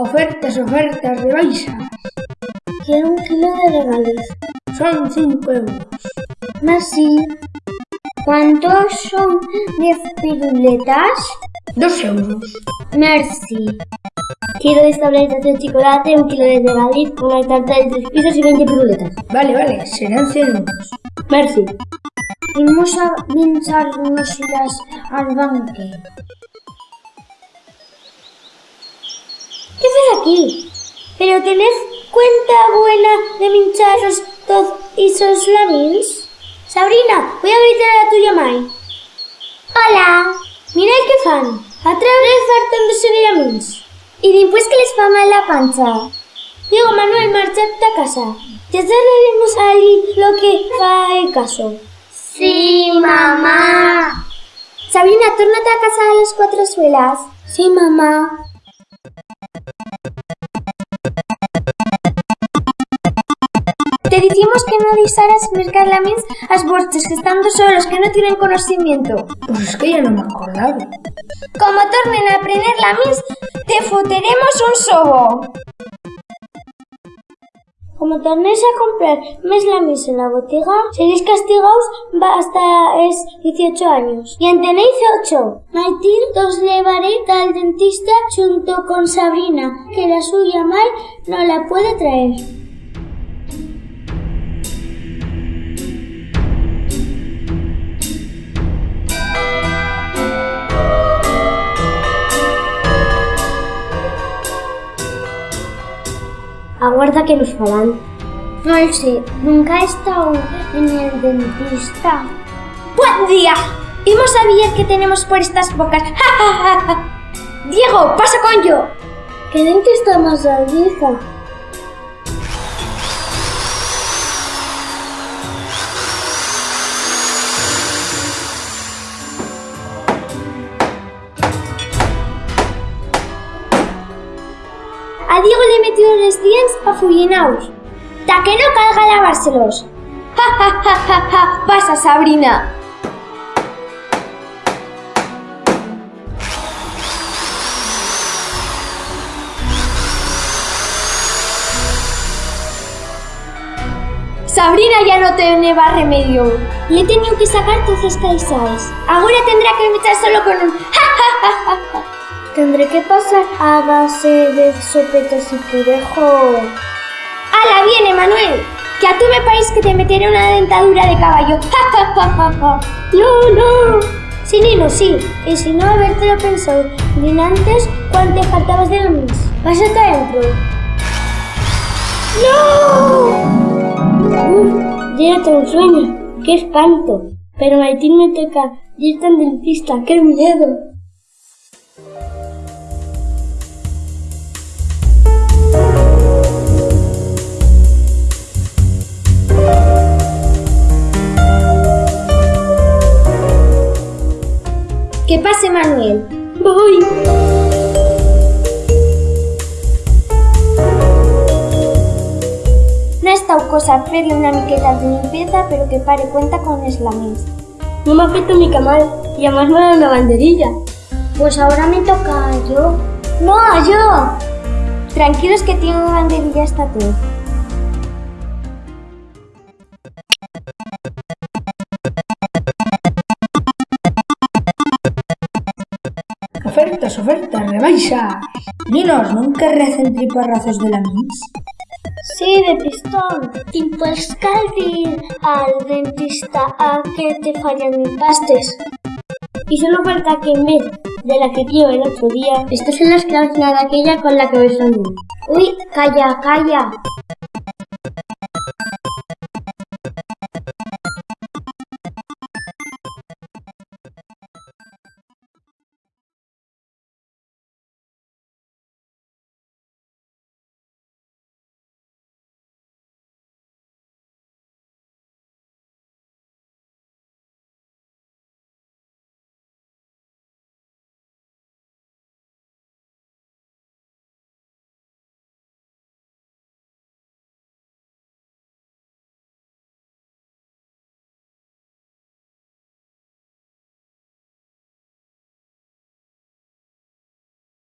Ofertas, ofertas rebaixas. Que un kilo de regales. Son 5 euros. Mas si... ¿Cuántos son 10 piruletas? 2 euros. Merci. Quiero 10 tabletas de chocolate, un kilo de regaliz, una tarta de 3 pisos y 20 piruletas. Vale, vale, serán 100 euros. Merci. Vamos a pincharnos las al banque. ¿Qué haces aquí? ¿Pero tenés cuenta buena de mincharos todos esos lamins? Sabrina, voy a gritar a tu llamai. Hola. Mira que fan. A través de lamins. Y después que les fa mal la pancha. Diego Manuel, marchate a casa. Ya daremos a Ali lo que fa el caso. Sí, mamá. Sabrina, tórnate a casa de las cuatro suelas. Sí, mamá. Te decimos que no deixaras mercar lamins as vuestros que estando solos, que no tienen conocimiento. Pues es que ya no me acordaba. Como tornen a aprender lamins, te foteremos un sobo. Como tornéis a comprar mes lamins en la botiga, seréis castigados hasta es 18 años. Y en tenéis 8. Martín os llevaré al dentista junto con Sabrina, que la suya mal no la puede traer. Aguarda que nos falan. No lo sé, nunca he estado en el dentista. ¡Buen día! Hemos sabido que tenemos por estas bocas. ¡Ja, ja, ja! Diego, pasa con yo. ¿Qué dentista más vieja? A Diego le he metido los dientes afullinaos. Ta que no calga lavárselos. Ja, ja, ja, ja, ja. Pasa, Sabrina. Sabrina ya no tiene más remedio. Le he tenido que sacar todas las caizas. Ahora tendrá que echar solo con un ja, ja. Tendré que pasar a base de sopetas y purejo. ¡Hala, viene, Manuel! Que a tú me parece que te meteré una dentadura de caballo. ¡No, no! Sí, Nino, sí. Y si no, habértelo pensado. Bien antes, cuando te faltabas de la mis. Vas hasta adentro. ¡No! Uf, ya tengo sueño. ¡Qué espanto! Pero Martín me toca. Está en dentista. ¡Qué miedo! Que pase Manuel. Voy. No ha estado cosa hacerle una miqueta de limpieza, pero que pare cuenta con eslamins. No me afecta mi camal y además me da una banderilla. Pues ahora me toca yo. ¡No, yo! Tranquilos que tengo banderilla hasta tú. Ofertas, rebaixas. Ninos, non querrez triparrazos de la mis? Sí, de pistón. ¿Y puedes ir al dentista a que te fallan mis pastes? Y solo falta que en vez de la que dio el otro día, estas son las cláusulas de aquella con la que soñé. Uy, calla, calla.